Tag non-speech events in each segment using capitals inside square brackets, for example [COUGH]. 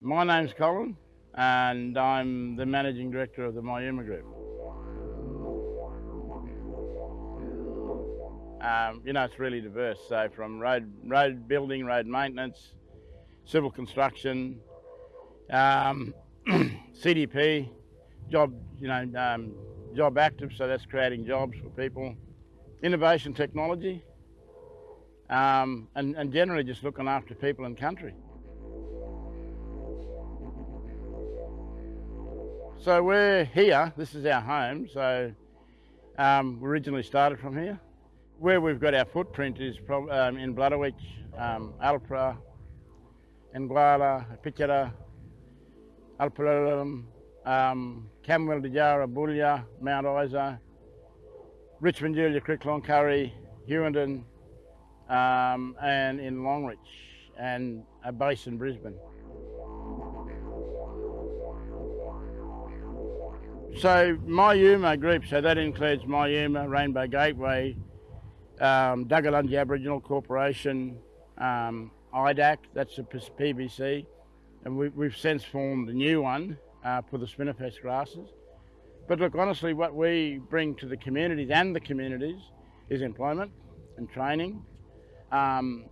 My name's Colin and I'm the Managing Director of the Myuma Group. Um, you know, it's really diverse. So from road, road building, road maintenance, civil construction, um, [CLEARS THROAT] CDP, job, you know, um, job active, so that's creating jobs for people, innovation technology, um, and, and generally just looking after people and country. So we're here, this is our home, so um, we originally started from here. Where we've got our footprint is um, in Bladderwich, um, Alpra, Nguala, Pichera, Alpurrurulam, um, Camooweal, Dajarra, Boulia, Mount Isa, Richmond, Julia, Creek, Cloncurry, Hughenden, um, and in Longreach, and a base in Brisbane. So Myuma group, so that includes Myuma, Rainbow Gateway, um, Aboriginal Corporation, um, IDAC, that's a PBC, and we, have since formed a new one uh, for the spinifex grasses. But look, honestly, what we bring to the communities and the communities is employment and training. Um,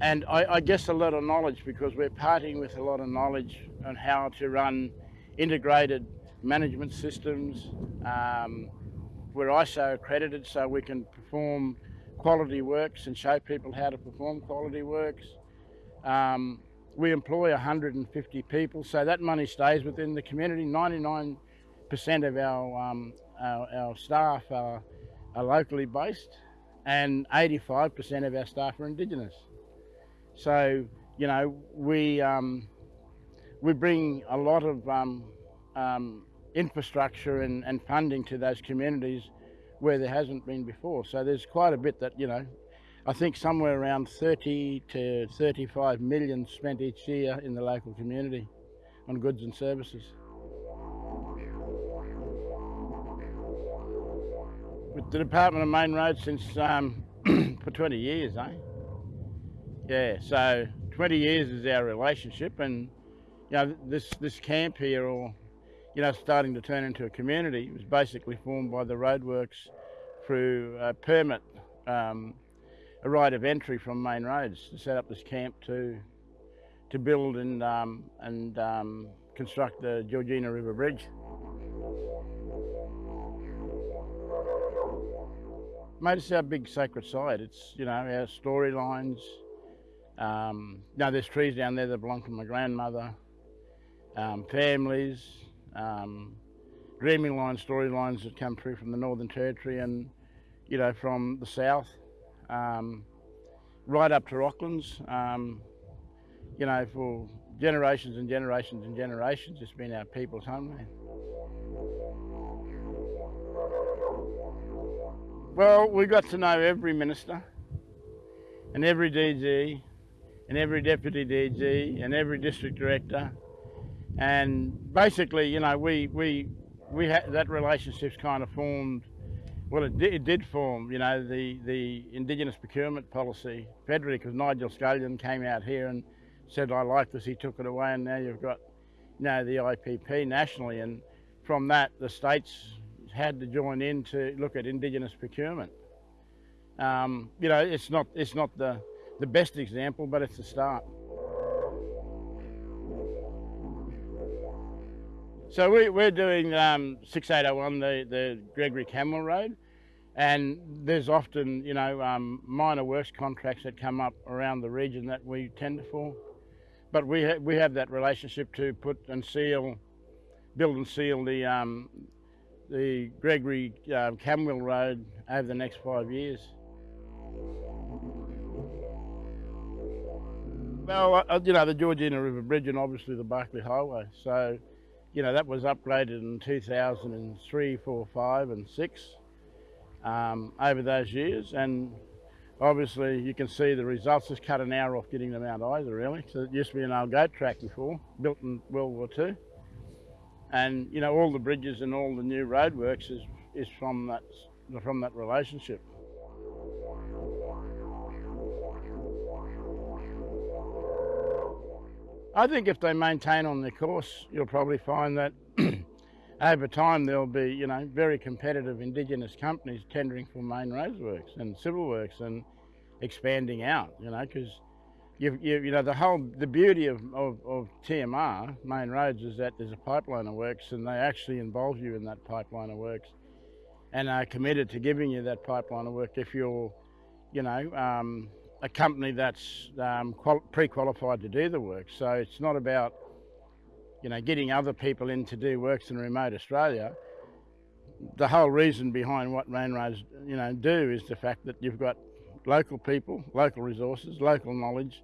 and I, I guess a lot of knowledge because we're parting with a lot of knowledge on how to run integrated management systems. Um, we're ISO accredited so we can perform quality works and show people how to perform quality works. Um, we employ 150 people, so that money stays within the community. 99% of our, um, our, our, staff are, are locally based and 85% of our staff are Indigenous. So, you know, we, um, we bring a lot of um, um, infrastructure and, and funding to those communities where there hasn't been before. So there's quite a bit that, you know, I think somewhere around 30 to 35 million spent each year in the local community on goods and services. With the Department of Main Roads since um, [CLEARS THROAT] for 20 years, eh? Yeah, so 20 years is our relationship and you know, this, this camp here or you know, starting to turn into a community. Was basically formed by the roadworks through a permit, um, a right of entry from main roads to set up this camp to to build and um, and um, construct the Georgina River Bridge. Mate, it's our big sacred site. It's, you know, our storylines. Um, you know, there's trees down there that belong to my grandmother, um, families, um, dreaming line storylines that come through from the Northern Territory and, you know, from the south, um, right up to Rocklands. Um, you know, for generations and generations and generations, it's been our people's homeland. Well, we got to know every minister and every DG and every deputy DG and every district director and basically, you know, we we we had that relationship's kind of formed. Well, it did, it did form, you know, the the Indigenous procurement policy federally because Nigel Scullion came out here and said, "I like this." He took it away, and now you've got, you know, the IPP nationally, and from that, the states had to join in to look at Indigenous procurement. Um, you know, it's not it's not the the best example, but it's a start. So we, we're doing um, 6801, the, the Gregory Camooweal Road, and there's often, you know, um, minor works contracts that come up around the region that we tender for. But we, ha we have that relationship to put and seal, build and seal the, um, the Gregory um, Camooweal Road over the next five years. Well, uh, you know, the Georgina River Bridge and obviously the Barkly Highway. So you know, that was upgraded in 2003, 4, 5 and 6 um, over those years. And obviously you can see the results. Just cut an hour off getting to Mount Isa really. So it used to be an old goat track before, built in World War II. And you know, all the bridges and all the new roadworks is, is from that, from that relationship. I think if they maintain on their course, you'll probably find that [CLEARS THROAT] over time there'll be, you know, very competitive Indigenous companies tendering for main roads works and civil works and expanding out, you know, because you, you, you know, the whole, the beauty of, of, of, TMR, main roads, is that there's a pipeline of works and they actually involve you in that pipeline of works and are committed to giving you that pipeline of work if you're, you know, um, a company that's um, pre-qualified to do the work. So it's not about, you know, getting other people in to do works in remote Australia. The whole reason behind what main roads, you know, do is the fact that you've got local people, local resources, local knowledge,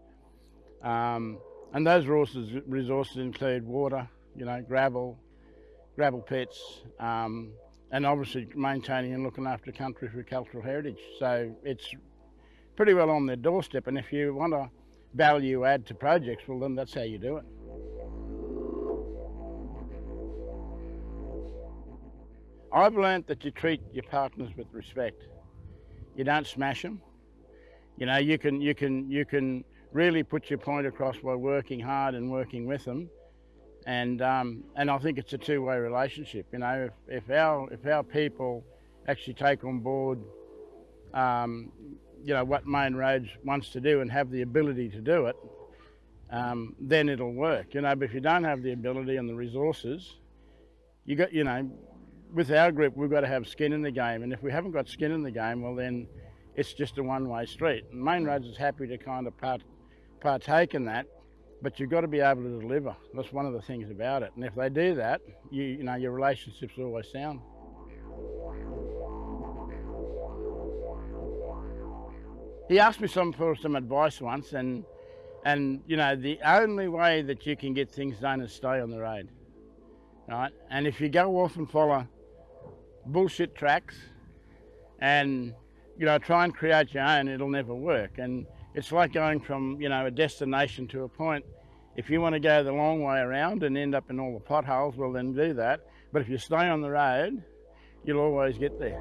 um, and those resources, resources include water, you know, gravel, gravel pits, um, and obviously maintaining and looking after country for cultural heritage. So it's pretty well on their doorstep. And if you want to value add to projects, well, then that's how you do it. I've learnt that you treat your partners with respect. You don't smash them. You know, you can, you can, you can really put your point across by working hard and working with them. And, um, and I think it's a two-way relationship. You know, if, if, our, if our people actually take on board um, you know, what Main Roads wants to do and have the ability to do it, um, then it'll work. You know, but if you don't have the ability and the resources, you got, you know, with our group, we've got to have skin in the game. And if we haven't got skin in the game, well, then it's just a one-way street. And Main Roads is happy to kind of part, partake in that, but you've got to be able to deliver. That's one of the things about it. And if they do that, you, you know, your relationship's always sound. He asked me some for some advice once, and and you know the only way that you can get things done is stay on the road, right? And if you go off and follow bullshit tracks, and you know try and create your own, it'll never work. And it's like going from you know a destination to a point. If you want to go the long way around and end up in all the potholes, well then do that. But if you stay on the road, you'll always get there.